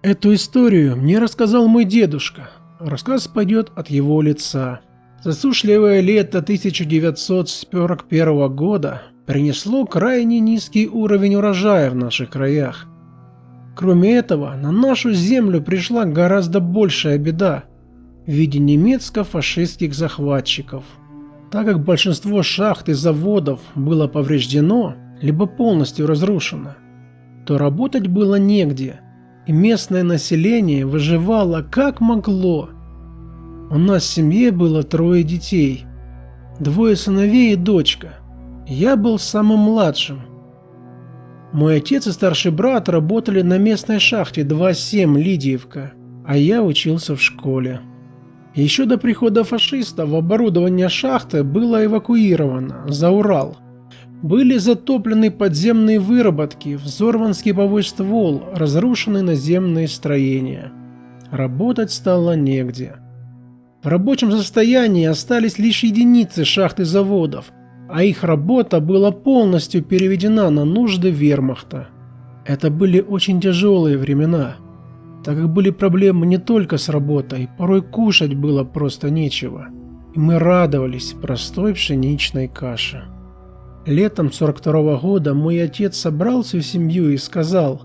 Эту историю мне рассказал мой дедушка. Рассказ пойдет от его лица. Засушливое лето 1941 года принесло крайне низкий уровень урожая в наших краях. Кроме этого, на нашу землю пришла гораздо большая беда в виде немецко-фашистских захватчиков. Так как большинство шахт и заводов было повреждено, либо полностью разрушено, то работать было негде – и местное население выживало как могло. У нас в семье было трое детей, двое сыновей и дочка. Я был самым младшим. Мой отец и старший брат работали на местной шахте 2.7 Лидиевка, а я учился в школе. Еще до прихода фашистов оборудование шахты было эвакуировано за Урал – были затоплены подземные выработки, взорван скиповой ствол, разрушены наземные строения. Работать стало негде. В рабочем состоянии остались лишь единицы шахт и заводов, а их работа была полностью переведена на нужды вермахта. Это были очень тяжелые времена, так как были проблемы не только с работой, порой кушать было просто нечего, и мы радовались простой пшеничной каше. Летом 42 -го года мой отец собрал всю семью и сказал,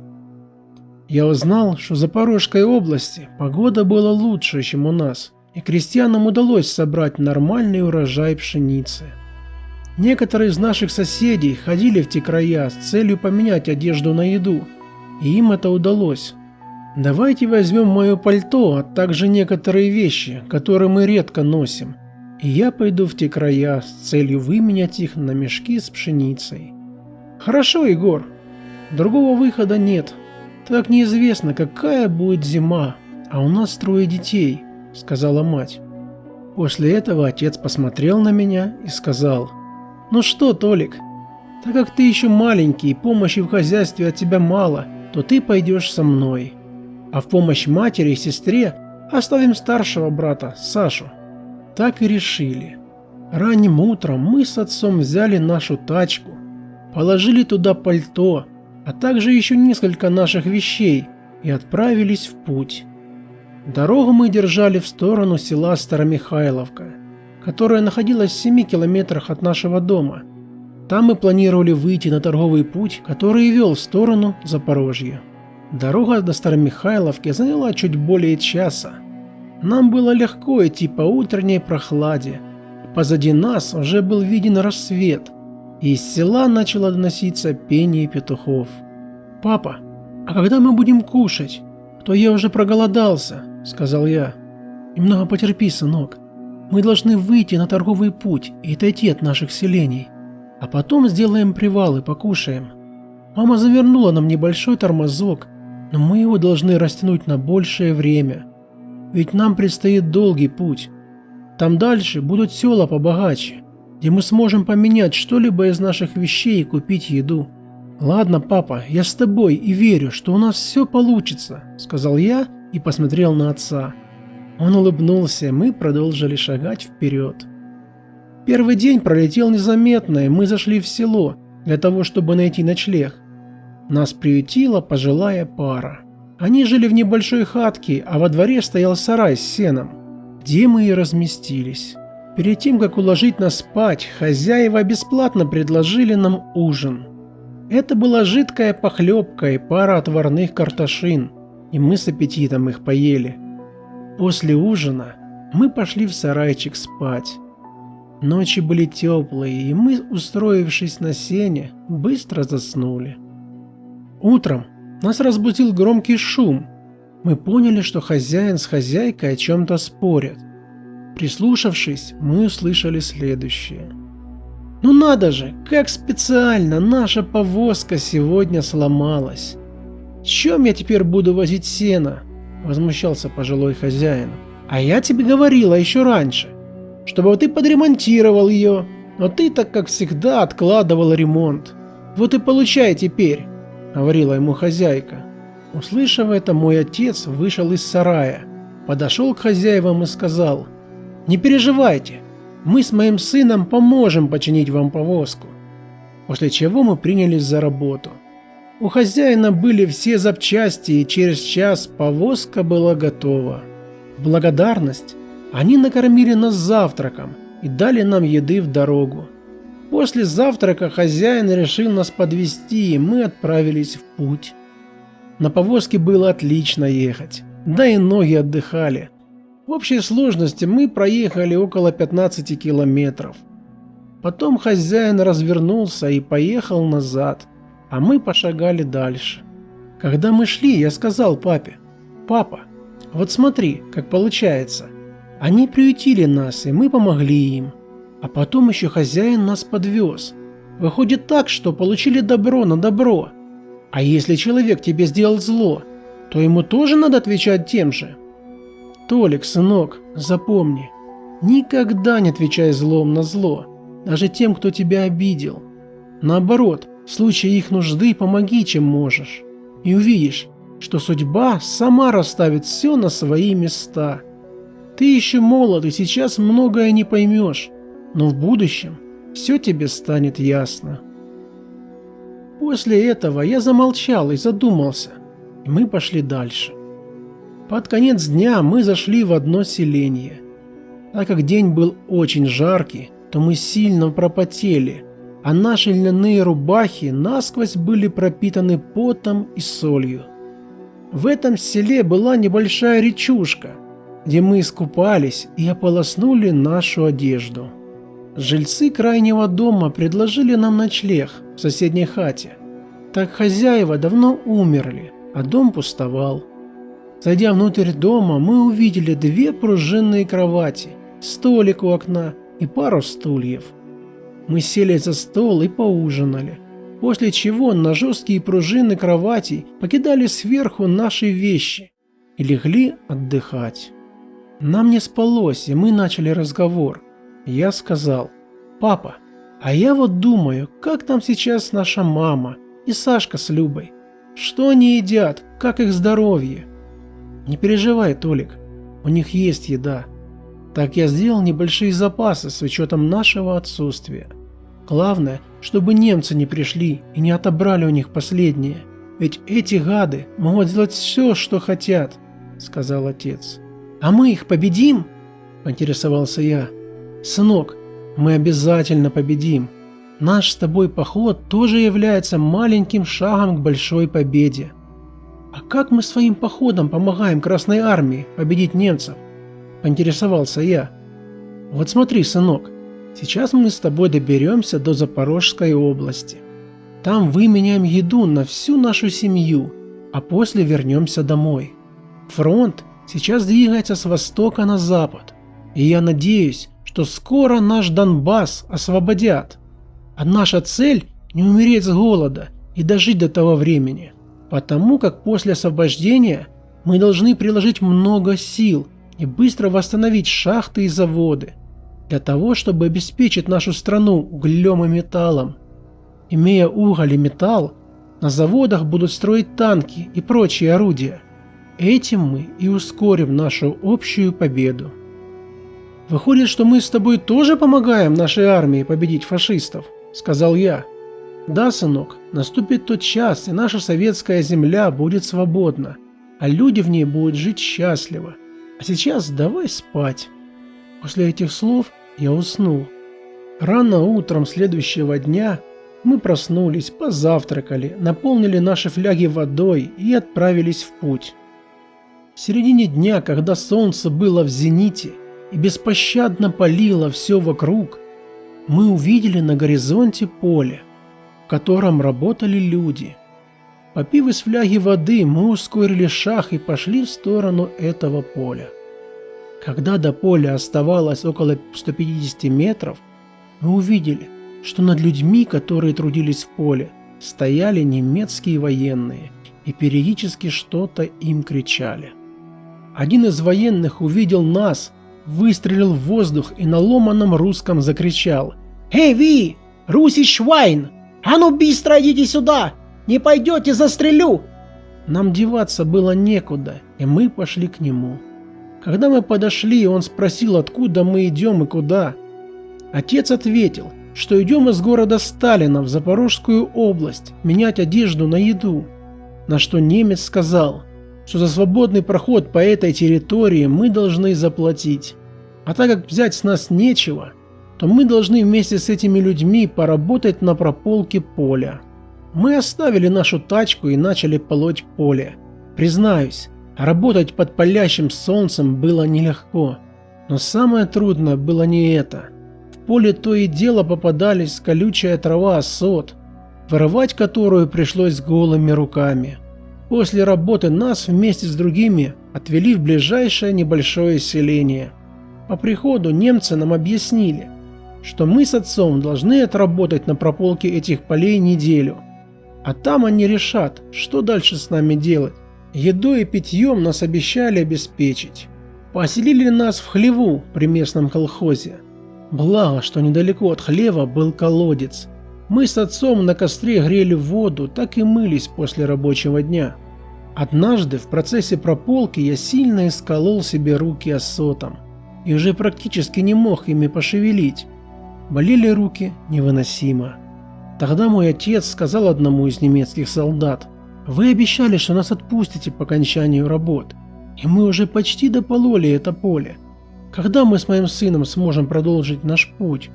«Я узнал, что в Запорожской области погода была лучше, чем у нас, и крестьянам удалось собрать нормальный урожай пшеницы. Некоторые из наших соседей ходили в те края с целью поменять одежду на еду, и им это удалось. Давайте возьмем мое пальто, а также некоторые вещи, которые мы редко носим, и я пойду в те края с целью выменять их на мешки с пшеницей. Хорошо, Егор. Другого выхода нет. Так неизвестно, какая будет зима, а у нас трое детей, сказала мать. После этого отец посмотрел на меня и сказал, «Ну что, Толик, так как ты еще маленький и помощи в хозяйстве от тебя мало, то ты пойдешь со мной. А в помощь матери и сестре оставим старшего брата, Сашу. Так и решили. Ранним утром мы с отцом взяли нашу тачку, положили туда пальто, а также еще несколько наших вещей и отправились в путь. Дорогу мы держали в сторону села Старомихайловка, которое находилось в 7 километрах от нашего дома. Там мы планировали выйти на торговый путь, который вел в сторону Запорожья. Дорога до Старомихайловки заняла чуть более часа, нам было легко идти по утренней прохладе. Позади нас уже был виден рассвет, и из села начало доноситься пение петухов. «Папа, а когда мы будем кушать? То я уже проголодался», — сказал я. «Немного потерпи, сынок. Мы должны выйти на торговый путь и отойти от наших селений, а потом сделаем привал и покушаем. Мама завернула нам небольшой тормозок, но мы его должны растянуть на большее время». Ведь нам предстоит долгий путь. Там дальше будут села побогаче, где мы сможем поменять что-либо из наших вещей и купить еду. «Ладно, папа, я с тобой и верю, что у нас все получится», — сказал я и посмотрел на отца. Он улыбнулся, и мы продолжили шагать вперед. Первый день пролетел незаметно, и мы зашли в село для того, чтобы найти ночлег. Нас приютила пожилая пара. Они жили в небольшой хатке, а во дворе стоял сарай с сеном, где мы и разместились. Перед тем, как уложить нас спать, хозяева бесплатно предложили нам ужин. Это была жидкая похлебка и пара отварных картошин, и мы с аппетитом их поели. После ужина мы пошли в сарайчик спать. Ночи были теплые, и мы, устроившись на сене, быстро заснули. Утром нас разбудил громкий шум. Мы поняли, что хозяин с хозяйкой о чем-то спорят. Прислушавшись, мы услышали следующее. «Ну надо же, как специально наша повозка сегодня сломалась! Чем я теперь буду возить сено?» – возмущался пожилой хозяин. «А я тебе говорила еще раньше, чтобы ты подремонтировал ее, но ты так как всегда откладывал ремонт. Вот и получай теперь!» — говорила ему хозяйка. Услышав это, мой отец вышел из сарая, подошел к хозяевам и сказал, «Не переживайте, мы с моим сыном поможем починить вам повозку». После чего мы принялись за работу. У хозяина были все запчасти, и через час повозка была готова. В благодарность они накормили нас завтраком и дали нам еды в дорогу. После завтрака хозяин решил нас подвести, и мы отправились в путь. На повозке было отлично ехать, да и ноги отдыхали. В общей сложности мы проехали около 15 километров. Потом хозяин развернулся и поехал назад, а мы пошагали дальше. Когда мы шли, я сказал папе, «Папа, вот смотри, как получается. Они приютили нас, и мы помогли им. А потом еще хозяин нас подвез. Выходит так, что получили добро на добро. А если человек тебе сделал зло, то ему тоже надо отвечать тем же. Толик, сынок, запомни, никогда не отвечай злом на зло, даже тем, кто тебя обидел. Наоборот, в случае их нужды помоги, чем можешь. И увидишь, что судьба сама расставит все на свои места. Ты еще молод и сейчас многое не поймешь, но в будущем все тебе станет ясно. После этого я замолчал и задумался, и мы пошли дальше. Под конец дня мы зашли в одно селение. Так как день был очень жаркий, то мы сильно пропотели, а наши льняные рубахи насквозь были пропитаны потом и солью. В этом селе была небольшая речушка, где мы искупались и ополоснули нашу одежду. Жильцы крайнего дома предложили нам ночлег в соседней хате. Так хозяева давно умерли, а дом пустовал. Зайдя внутрь дома, мы увидели две пружинные кровати, столик у окна и пару стульев. Мы сели за стол и поужинали, после чего на жесткие пружины кроватей покидали сверху наши вещи и легли отдыхать. Нам не спалось, и мы начали разговор. Я сказал, «Папа, а я вот думаю, как там сейчас наша мама и Сашка с Любой? Что они едят, как их здоровье?» «Не переживай, Толик, у них есть еда. Так я сделал небольшие запасы с учетом нашего отсутствия. Главное, чтобы немцы не пришли и не отобрали у них последнее. Ведь эти гады могут сделать все, что хотят», — сказал отец. «А мы их победим?» – поинтересовался я. «Сынок, мы обязательно победим. Наш с тобой поход тоже является маленьким шагом к большой победе. А как мы своим походом помогаем Красной Армии победить немцев?» – поинтересовался я. «Вот смотри, сынок, сейчас мы с тобой доберемся до Запорожской области. Там выменяем еду на всю нашу семью, а после вернемся домой. Фронт сейчас двигается с востока на запад, и я надеюсь, что скоро наш Донбасс освободят. А наша цель – не умереть с голода и дожить до того времени, потому как после освобождения мы должны приложить много сил и быстро восстановить шахты и заводы, для того, чтобы обеспечить нашу страну углем и металлом. Имея уголь и металл, на заводах будут строить танки и прочие орудия – Этим мы и ускорим нашу общую победу. Выходит, что мы с тобой тоже помогаем нашей армии победить фашистов, сказал я. Да, сынок, наступит тот час, и наша советская земля будет свободна, а люди в ней будут жить счастливо. А сейчас давай спать. После этих слов я уснул. Рано утром следующего дня мы проснулись, позавтракали, наполнили наши фляги водой и отправились в путь. В середине дня, когда солнце было в зените и беспощадно палило все вокруг, мы увидели на горизонте поле, в котором работали люди. Попив из фляги воды, мы ускорили шаг и пошли в сторону этого поля. Когда до поля оставалось около 150 метров, мы увидели, что над людьми, которые трудились в поле, стояли немецкие военные и периодически что-то им кричали. Один из военных увидел нас, выстрелил в воздух и на ломаном русском закричал. «Эй, ви! Руси Швайн! А ну быстро идите сюда! Не пойдете, застрелю!» Нам деваться было некуда, и мы пошли к нему. Когда мы подошли, он спросил, откуда мы идем и куда. Отец ответил, что идем из города Сталина в Запорожскую область менять одежду на еду. На что немец сказал, что за свободный проход по этой территории мы должны заплатить. А так как взять с нас нечего, то мы должны вместе с этими людьми поработать на прополке поля. Мы оставили нашу тачку и начали полоть поле. Признаюсь, работать под палящим солнцем было нелегко. Но самое трудное было не это. В поле то и дело попадались колючая трава осот, вырывать которую пришлось голыми руками. После работы нас вместе с другими отвели в ближайшее небольшое селение. По приходу немцы нам объяснили, что мы с отцом должны отработать на прополке этих полей неделю. А там они решат, что дальше с нами делать. Едой и питьем нас обещали обеспечить. Поселили нас в хлеву при местном колхозе. Благо, что недалеко от хлева был колодец. Мы с отцом на костре грели воду, так и мылись после рабочего дня. Однажды в процессе прополки я сильно исколол себе руки осотом и уже практически не мог ими пошевелить. Болели руки невыносимо. Тогда мой отец сказал одному из немецких солдат, «Вы обещали, что нас отпустите по окончанию работ, и мы уже почти допололи это поле. Когда мы с моим сыном сможем продолжить наш путь?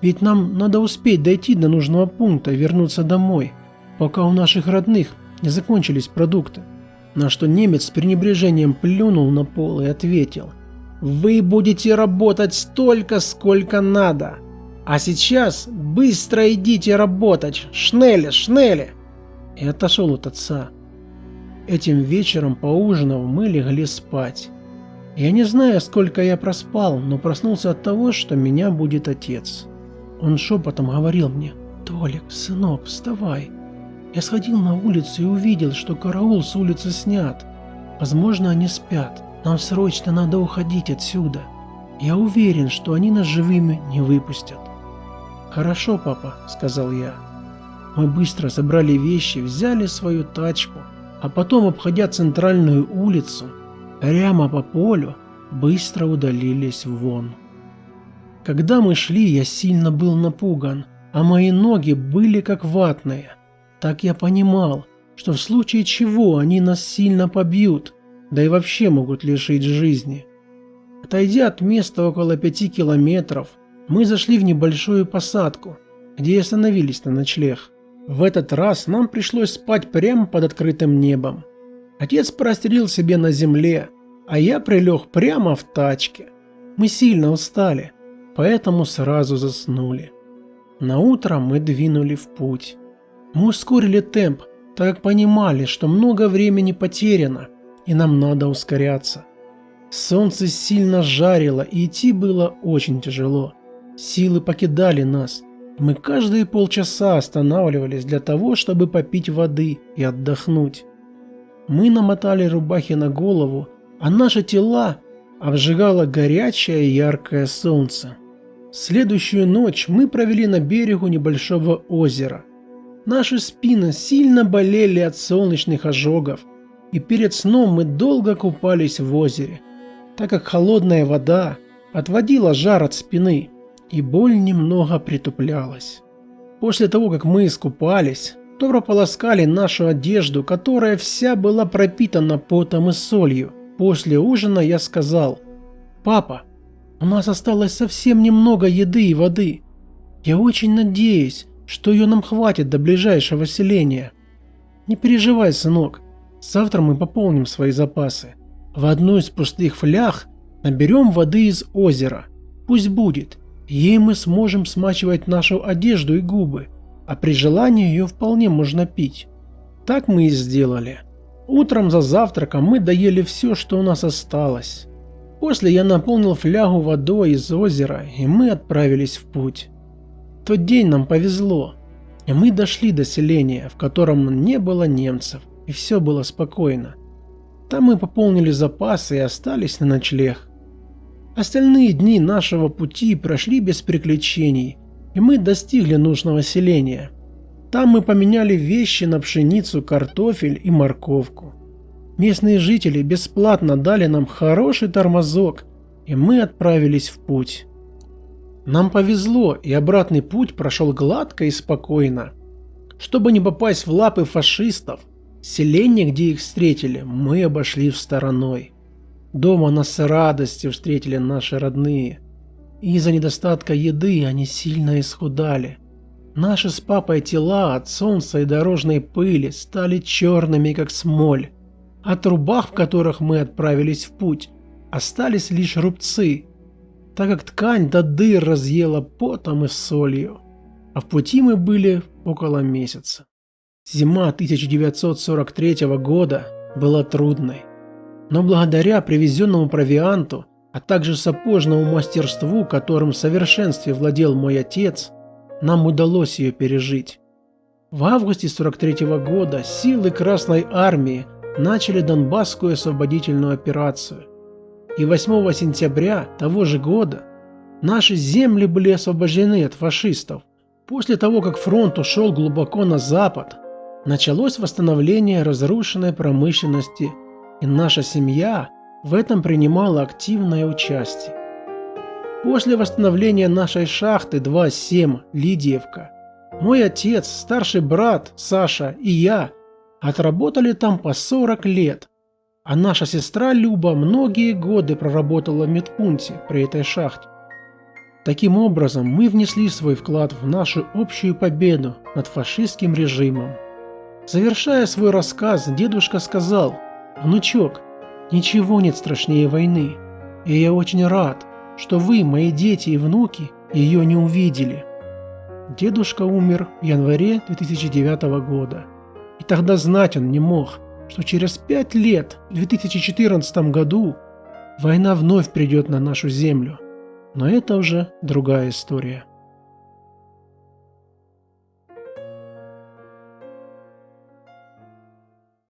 Ведь нам надо успеть дойти до нужного пункта и вернуться домой, пока у наших родных не закончились продукты». На что немец с пренебрежением плюнул на пол и ответил, «Вы будете работать столько, сколько надо!» А сейчас быстро идите работать, шнели, шнели!» И отошел от отца. Этим вечером, поужинав, мы легли спать. Я не знаю, сколько я проспал, но проснулся от того, что меня будет отец. Он шепотом говорил мне, «Толик, сынок, вставай». Я сходил на улицу и увидел, что караул с улицы снят. Возможно, они спят. Нам срочно надо уходить отсюда. Я уверен, что они нас живыми не выпустят. «Хорошо, папа», — сказал я. Мы быстро собрали вещи, взяли свою тачку, а потом, обходя центральную улицу, прямо по полю, быстро удалились вон. Когда мы шли, я сильно был напуган, а мои ноги были как ватные. Так я понимал, что в случае чего они нас сильно побьют, да и вообще могут лишить жизни. Отойдя от места около пяти километров, мы зашли в небольшую посадку, где и остановились на ночлег. В этот раз нам пришлось спать прямо под открытым небом. Отец прострелил себе на земле, а я прилег прямо в тачке. Мы сильно устали, поэтому сразу заснули. На утро мы двинули в путь. Мы ускорили темп, так как понимали, что много времени потеряно, и нам надо ускоряться. Солнце сильно жарило, и идти было очень тяжело. Силы покидали нас. Мы каждые полчаса останавливались для того, чтобы попить воды и отдохнуть. Мы намотали рубахи на голову, а наши тела обжигало горячее яркое солнце. Следующую ночь мы провели на берегу небольшого озера. Наши спины сильно болели от солнечных ожогов, и перед сном мы долго купались в озере, так как холодная вода отводила жар от спины и боль немного притуплялась. После того, как мы искупались, то прополоскали нашу одежду, которая вся была пропитана потом и солью. После ужина я сказал, «Папа, у нас осталось совсем немного еды и воды. Я очень надеюсь, что ее нам хватит до ближайшего селения. Не переживай, сынок, завтра мы пополним свои запасы. В одну из пустых флях наберем воды из озера. Пусть будет, Ей мы сможем смачивать нашу одежду и губы, а при желании ее вполне можно пить. Так мы и сделали. Утром за завтраком мы доели все, что у нас осталось. После я наполнил флягу водой из озера, и мы отправились в путь. Тот день нам повезло, и мы дошли до селения, в котором не было немцев, и все было спокойно. Там мы пополнили запасы и остались на ночлег. Остальные дни нашего пути прошли без приключений, и мы достигли нужного селения. Там мы поменяли вещи на пшеницу, картофель и морковку. Местные жители бесплатно дали нам хороший тормозок, и мы отправились в путь. Нам повезло, и обратный путь прошел гладко и спокойно. Чтобы не попасть в лапы фашистов, селение, где их встретили, мы обошли в стороной. Дома нас с радостью встретили наши родные. Из-за недостатка еды они сильно исхудали. Наши с папой тела от солнца и дорожной пыли стали черными, как смоль. От рубах, в которых мы отправились в путь, остались лишь рубцы, так как ткань до дыр разъела потом и солью. А в пути мы были около месяца. Зима 1943 года была трудной. Но благодаря привезенному провианту, а также сапожному мастерству, которым в совершенстве владел мой отец, нам удалось ее пережить. В августе 43 года силы Красной Армии начали Донбасскую освободительную операцию – и 8 сентября того же года наши земли были освобождены от фашистов. После того, как фронт ушел глубоко на запад, началось восстановление разрушенной промышленности, и наша семья в этом принимала активное участие. После восстановления нашей шахты 2.7 Лидиевка, мой отец, старший брат Саша и я отработали там по 40 лет – а наша сестра Люба многие годы проработала в медпункте при этой шахте. Таким образом, мы внесли свой вклад в нашу общую победу над фашистским режимом. Завершая свой рассказ, дедушка сказал, «Внучок, ничего нет страшнее войны, и я очень рад, что вы, мои дети и внуки, ее не увидели». Дедушка умер в январе 2009 года, и тогда знать он не мог – что через пять лет, в 2014 году, война вновь придет на нашу землю. Но это уже другая история.